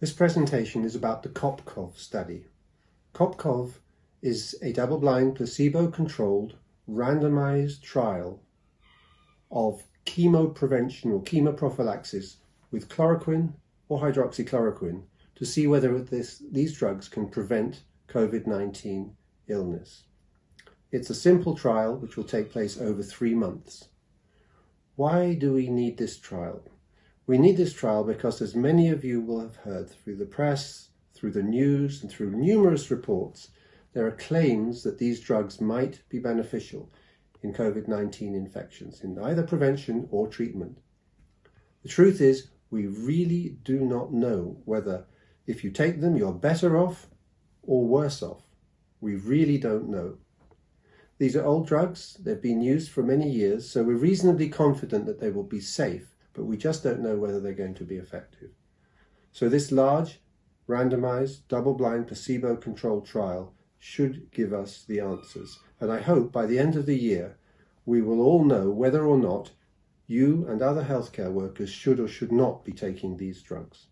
This presentation is about the COPCOV study. COPCOV is a double-blind, placebo-controlled, randomized trial of chemo prevention or chemoprophylaxis with chloroquine or hydroxychloroquine to see whether this, these drugs can prevent COVID-19 illness. It's a simple trial which will take place over three months. Why do we need this trial? We need this trial because, as many of you will have heard through the press, through the news, and through numerous reports, there are claims that these drugs might be beneficial in COVID-19 infections, in either prevention or treatment. The truth is, we really do not know whether if you take them, you're better off or worse off. We really don't know. These are old drugs, they've been used for many years, so we're reasonably confident that they will be safe but we just don't know whether they're going to be effective. So this large, randomized, double-blind, placebo-controlled trial should give us the answers. And I hope by the end of the year, we will all know whether or not you and other healthcare workers should or should not be taking these drugs.